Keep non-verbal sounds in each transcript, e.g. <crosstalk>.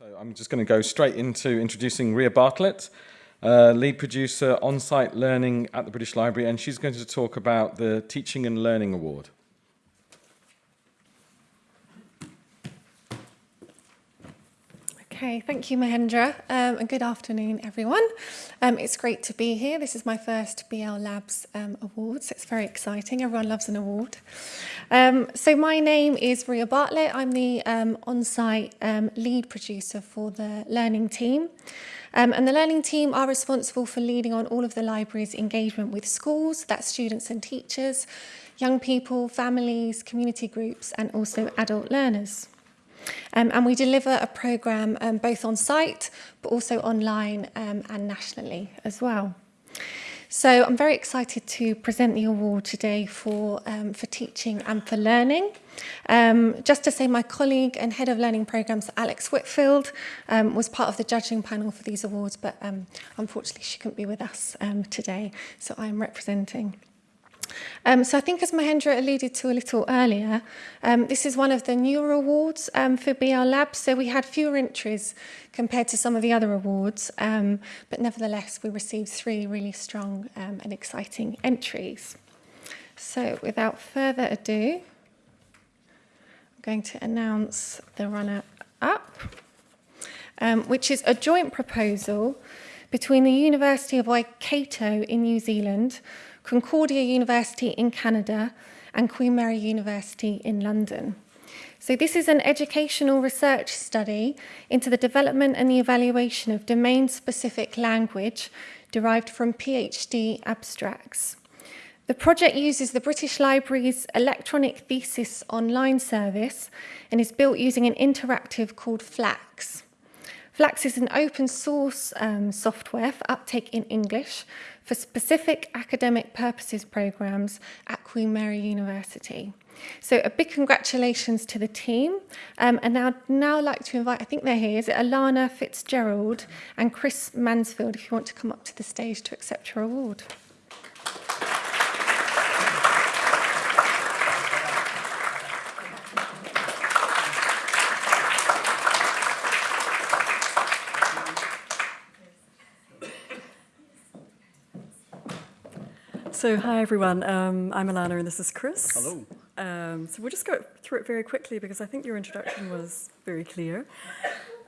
So I'm just going to go straight into introducing Ria Bartlett, uh, lead producer on-site learning at the British Library, and she's going to talk about the Teaching and Learning Award. Okay, thank you, Mahendra, um, and good afternoon, everyone. Um, it's great to be here. This is my first BL Labs um, Awards. It's very exciting. Everyone loves an award. Um, so my name is Ria Bartlett. I'm the um, on-site um, lead producer for the learning team. And the learning team are responsible for leading on all of the library's engagement with schools, that's students and teachers, young people, families, community groups, and also adult learners. Um, and we deliver a programme um, both on site but also online um, and nationally as well. So I'm very excited to present the award today for, um, for teaching and for learning. Um, just to say my colleague and head of learning programs, Alex Whitfield, um, was part of the judging panel for these awards, but um, unfortunately she couldn't be with us um, today. So I'm representing Um, so I think as Mahendra alluded to a little earlier, um, this is one of the newer awards um, for BR Labs. So we had fewer entries compared to some of the other awards, um, but nevertheless, we received three really strong um, and exciting entries. So without further ado, I'm going to announce the runner-up, um, which is a joint proposal between the University of Waikato in New Zealand Concordia University in Canada and Queen Mary University in London. So this is an educational research study into the development and the evaluation of domain-specific language derived from PhD abstracts. The project uses the British Library's electronic thesis online service and is built using an interactive called Flax. Flax is an open source um, software for uptake in English for specific academic purposes programs at Queen Mary University. So a big congratulations to the team. Um, and now, now I'd like to invite, I think they're here, is it Alana Fitzgerald and Chris Mansfield, if you want to come up to the stage to accept your award. So, hi everyone. Um, I'm Alana and this is Chris. Hello. Um, so, we'll just go through it very quickly because I think your introduction was very clear.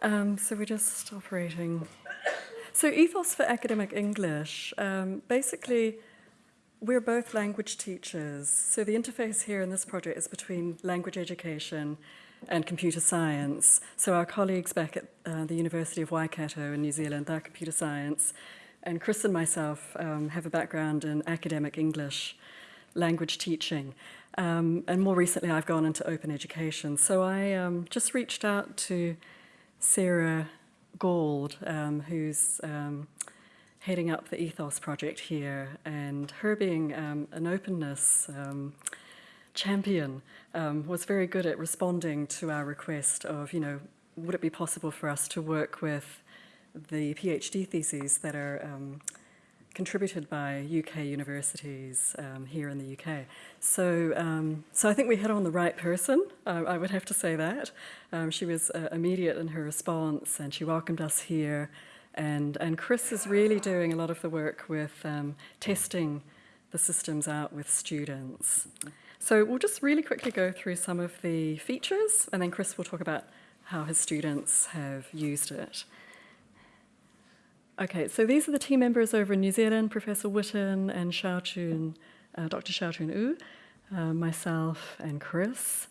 Um, so, we're just operating. So, Ethos for Academic English. Um, basically, we're both language teachers. So, the interface here in this project is between language education and computer science. So, our colleagues back at uh, the University of Waikato in New Zealand, they're computer science. And Chris and myself um, have a background in academic English language teaching. Um, and more recently, I've gone into open education. So I um, just reached out to Sarah Gould, um, who's um, heading up the Ethos project here, and her being um, an openness champion was very good at responding to our request of, you know, would it be possible for us to work with the PhD theses that are um, contributed by UK universities um, here in the UK. So, um, so I think we hit on the right person, uh, I would have to say that. Um, she was uh, immediate in her response and she welcomed us here. And, and Chris is really doing a lot of the work with um, testing the systems out with students. So we'll just really quickly go through some of the features and then Chris will talk about how his students have used it. Okay, so these are the team members over in New Zealand, Professor Witten and Shaoqun, uh, Dr. Shaoqun Wu, uh, myself and Chris.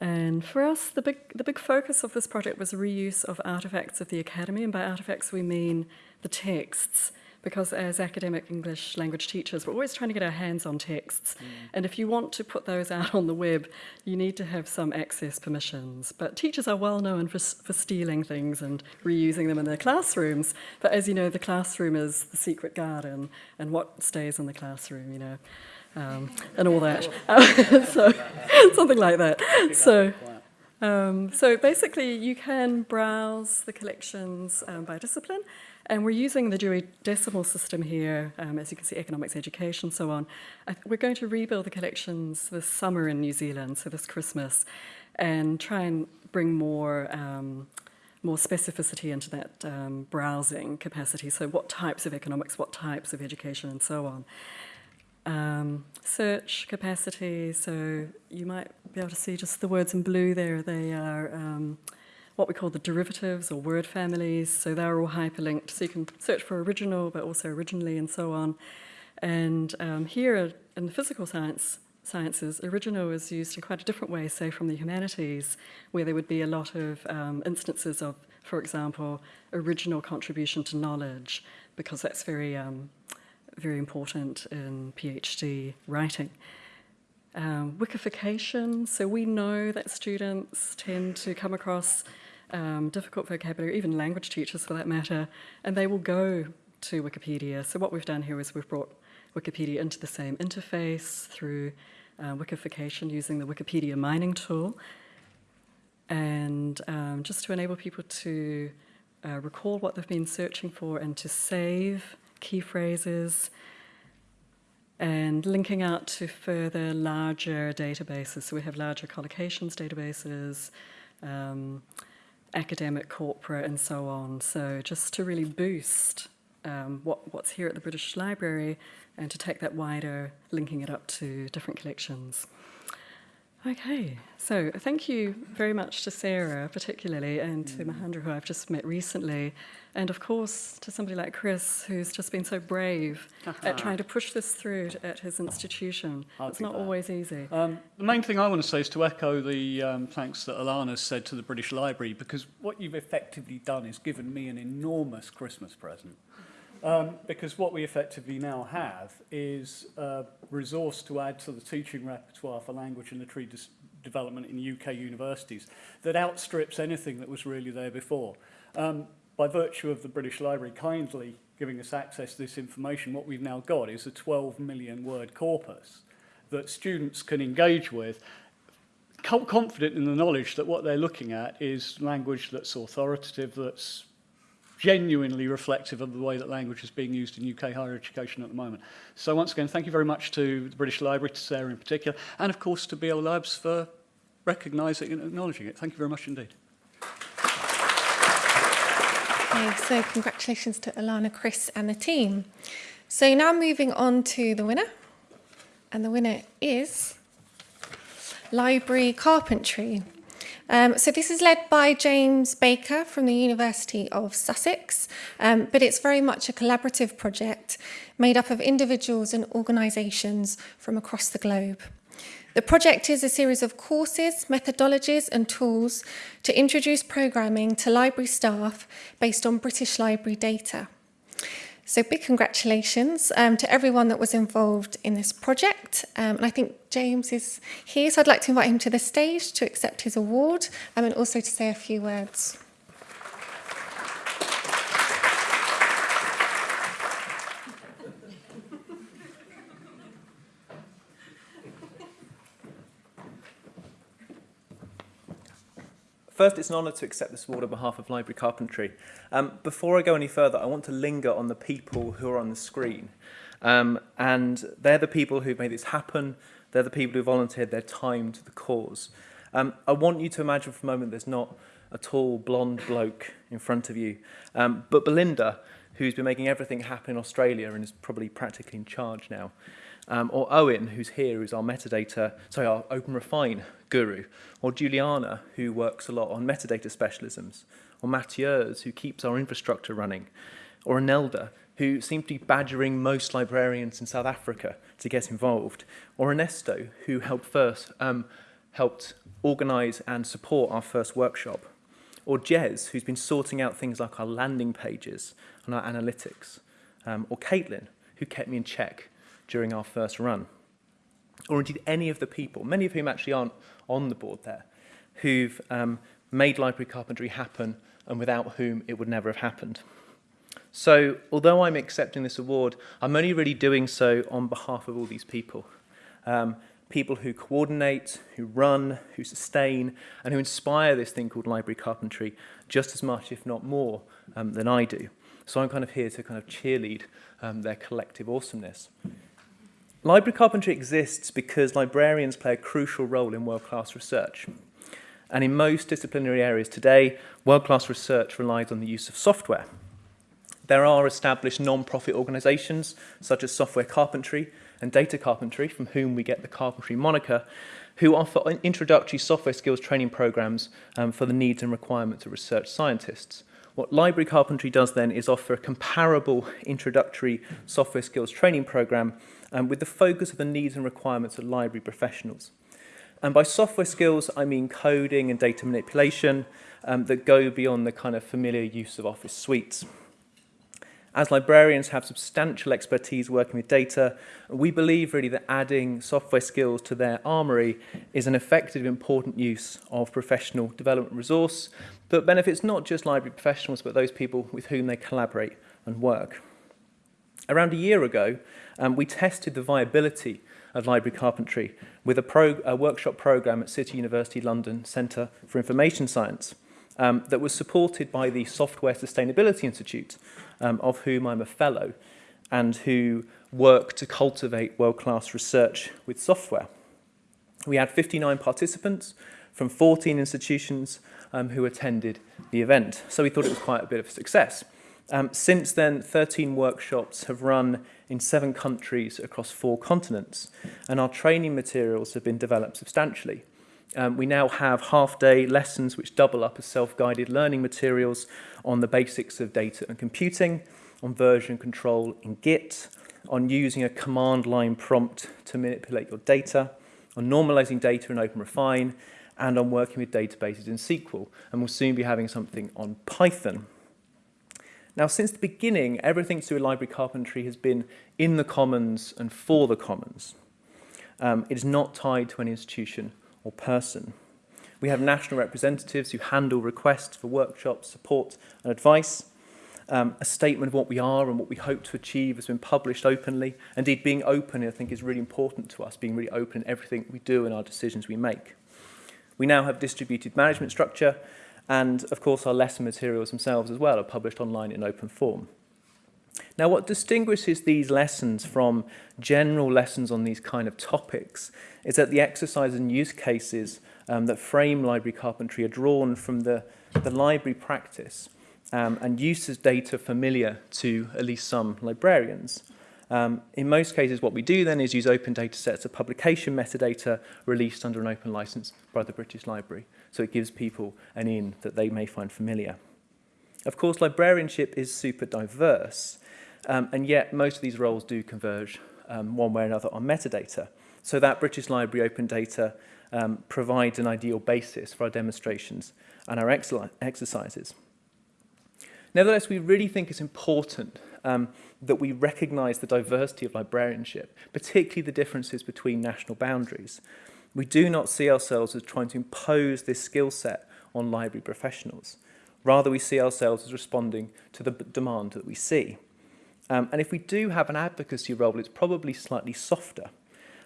And for us, the big, the big focus of this project was reuse of artifacts of the Academy, and by artifacts we mean the texts because as academic English language teachers, we're always trying to get our hands on texts. Mm. And if you want to put those out on the web, you need to have some access permissions. But teachers are well known for, for stealing things and reusing them in their classrooms. But as you know, the classroom is the secret garden, and what stays in the classroom, you know, um, and all that. <laughs> <laughs> so, <laughs> something like that. So. Um, so basically, you can browse the collections um, by discipline, and we're using the Dewey Decimal System here, um, as you can see, economics, education, so on. we're going to rebuild the collections this summer in New Zealand, so this Christmas, and try and bring more um, more specificity into that um, browsing capacity. So, what types of economics, what types of education, and so on. Um, search capacity, so you might be able to see just the words in blue there. They are um, what we call the derivatives or word families. So they're all hyperlinked. So you can search for original, but also originally, and so on. And um, here in the physical science sciences, original is used in quite a different way, say from the humanities, where there would be a lot of um, instances of, for example, original contribution to knowledge, because that's very, um, very important in PhD writing. Um, wikification, so we know that students tend to come across um, difficult vocabulary, even language teachers for that matter, and they will go to Wikipedia. So what we've done here is we've brought Wikipedia into the same interface through uh, wikification using the Wikipedia mining tool, and um, just to enable people to uh, recall what they've been searching for and to save key phrases and linking out to further larger databases. So we have larger collocations databases, um, academic, corporate, and so on. So just to really boost um, what, what's here at the British Library and to take that wider, linking it up to different collections. Okay, so thank you very much to Sarah, particularly, and to mm. Mahendra, who I've just met recently, and of course to somebody like Chris, who's just been so brave at <laughs> trying to push this through at his institution. I'll it's not that. always easy. Um, the main thing I want to say is to echo the um, thanks that Alana said to the British Library, because what you've effectively done is given me an enormous Christmas present. Um, because what we effectively now have is a resource to add to the teaching repertoire for language and literary development in UK universities that outstrips anything that was really there before. Um, by virtue of the British Library kindly giving us access to this information, what we've now got is a 12 million word corpus that students can engage with confident in the knowledge that what they're looking at is language that's authoritative, that's genuinely reflective of the way that language is being used in UK higher education at the moment. So once again, thank you very much to the British Library, to Sarah in particular, and of course to BL Labs for recognising and acknowledging it. Thank you very much indeed. Okay, so congratulations to Alana, Chris and the team. So now moving on to the winner. And the winner is Library Carpentry. Um, so this is led by James Baker from the University of Sussex, um, but it's very much a collaborative project made up of individuals and organisations from across the globe. The project is a series of courses, methodologies and tools to introduce programming to library staff based on British Library data. So big congratulations um, to everyone that was involved in this project. Um, and I think James is here, so I'd like to invite him to the stage to accept his award um, and also to say a few words. First, it's an honour to accept this award on behalf of Library Carpentry. Um, before I go any further, I want to linger on the people who are on the screen. Um, and they're the people who've made this happen. They're the people who volunteered their time to the cause. Um, I want you to imagine for a moment there's not a tall, blonde bloke in front of you, um, but Belinda, who's been making everything happen in Australia and is probably practically in charge now. Um, or Owen, who's here, who's our metadata, sorry, our Open Refine guru, or Juliana, who works a lot on metadata specialisms, or Mateusz, who keeps our infrastructure running, or Anelda, who seems to be badgering most librarians in South Africa to get involved, or Ernesto, who helped first, um, helped organise and support our first workshop, or Jez, who's been sorting out things like our landing pages and our analytics, um, or Caitlin, who kept me in check during our first run, or indeed any of the people, many of whom actually aren't on the board there, who've um, made library carpentry happen and without whom it would never have happened. So although I'm accepting this award, I'm only really doing so on behalf of all these people. Um, people who coordinate, who run, who sustain, and who inspire this thing called library carpentry just as much, if not more, um, than I do. So I'm kind of here to kind of cheerlead um, their collective awesomeness. Library carpentry exists because librarians play a crucial role in world-class research. And in most disciplinary areas today, world-class research relies on the use of software. There are established non-profit organisations such as Software Carpentry and Data Carpentry, from whom we get the Carpentry moniker, who offer introductory software skills training programs um, for the needs and requirements of research scientists. What Library Carpentry does then is offer a comparable introductory software skills training program um, with the focus of the needs and requirements of library professionals. And by software skills, I mean coding and data manipulation um, that go beyond the kind of familiar use of office suites. As librarians have substantial expertise working with data, we believe really that adding software skills to their armory is an effective, important use of professional development resource that benefits not just library professionals, but those people with whom they collaborate and work. Around a year ago, um, we tested the viability of library carpentry with a, pro a workshop program at City University London Centre for Information Science um, that was supported by the Software Sustainability Institute, um, of whom I'm a fellow, and who work to cultivate world-class research with software. We had 59 participants from 14 institutions um, who attended the event, so we thought it was quite a bit of a success. Um, since then, 13 workshops have run in seven countries across four continents, and our training materials have been developed substantially. Um, we now have half-day lessons which double up as self-guided learning materials on the basics of data and computing, on version control in Git, on using a command line prompt to manipulate your data, on normalizing data in OpenRefine, and on working with databases in SQL. And we'll soon be having something on Python. Now, since the beginning, everything to do with library carpentry has been in the commons and for the commons. Um, it is not tied to an institution or person. We have national representatives who handle requests for workshops, support and advice. Um, a statement of what we are and what we hope to achieve has been published openly. Indeed, being open, I think, is really important to us, being really open in everything we do and our decisions we make. We now have distributed management structure, and of course our lesson materials themselves as well are published online in open form. Now, what distinguishes these lessons from general lessons on these kind of topics is that the exercises and use cases um, that frame library carpentry are drawn from the, the library practice um, and uses data familiar to at least some librarians. Um, in most cases, what we do then is use open data sets of publication metadata released under an open license by the British Library. So it gives people an in that they may find familiar. Of course, librarianship is super diverse, um, and yet most of these roles do converge um, one way or another on metadata. So that British Library open data um, provides an ideal basis for our demonstrations and our exercises. Nevertheless, we really think it's important um, that we recognise the diversity of librarianship, particularly the differences between national boundaries. We do not see ourselves as trying to impose this skill set on library professionals. Rather, we see ourselves as responding to the demand that we see. Um, and if we do have an advocacy role, it's probably slightly softer,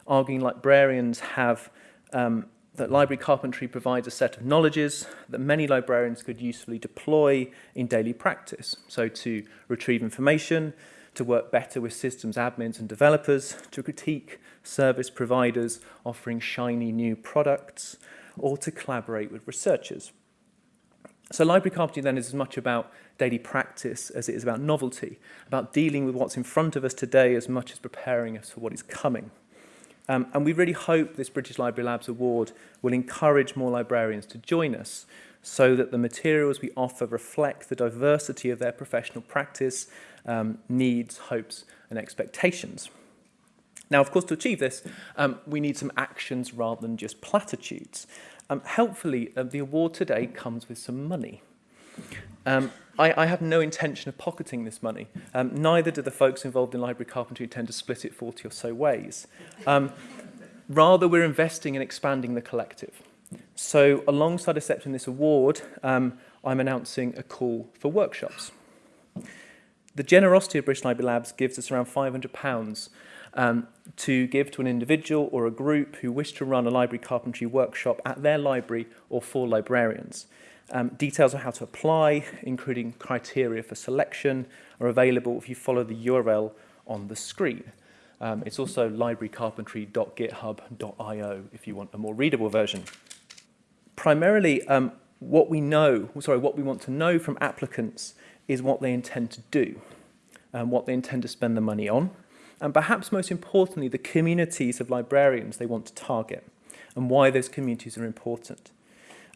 arguing librarians have um, that library carpentry provides a set of knowledges that many librarians could usefully deploy in daily practice. So to retrieve information, to work better with systems admins and developers, to critique service providers offering shiny new products, or to collaborate with researchers. So library carpentry then is as much about daily practice as it is about novelty, about dealing with what's in front of us today as much as preparing us for what is coming. Um, and we really hope this British Library Labs Award will encourage more librarians to join us so that the materials we offer reflect the diversity of their professional practice, um, needs, hopes and expectations. Now, of course, to achieve this, um, we need some actions rather than just platitudes. Um, helpfully, uh, the award today comes with some money. Um, I, I have no intention of pocketing this money. Um, neither do the folks involved in library carpentry tend to split it 40 or so ways. Um, rather, we're investing in expanding the collective. So alongside accepting this award, um, I'm announcing a call for workshops. The generosity of British Library Labs gives us around £500 um, to give to an individual or a group who wish to run a library carpentry workshop at their library or for librarians. Um, details on how to apply, including criteria for selection, are available if you follow the URL on the screen. Um, it's also librarycarpentry.github.io if you want a more readable version. primarily, um, what we know, sorry, what we want to know from applicants is what they intend to do and what they intend to spend the money on. And perhaps most importantly, the communities of librarians they want to target and why those communities are important.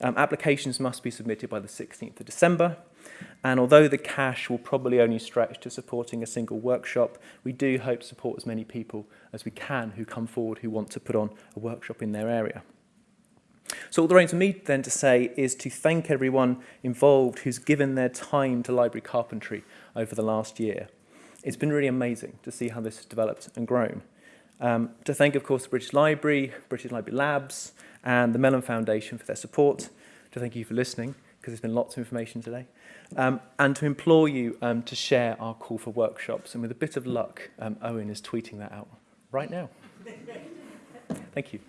Um, applications must be submitted by the 16th of December. And although the cash will probably only stretch to supporting a single workshop, we do hope to support as many people as we can who come forward who want to put on a workshop in their area. So all that remains for me then to say is to thank everyone involved who's given their time to library carpentry over the last year. It's been really amazing to see how this has developed and grown. Um, to thank, of course, the British Library, British Library Labs, and the Mellon Foundation for their support. To thank you for listening, because there's been lots of information today. Um, and to implore you um, to share our call for workshops. And with a bit of luck, um, Owen is tweeting that out right now. <laughs> Thank you.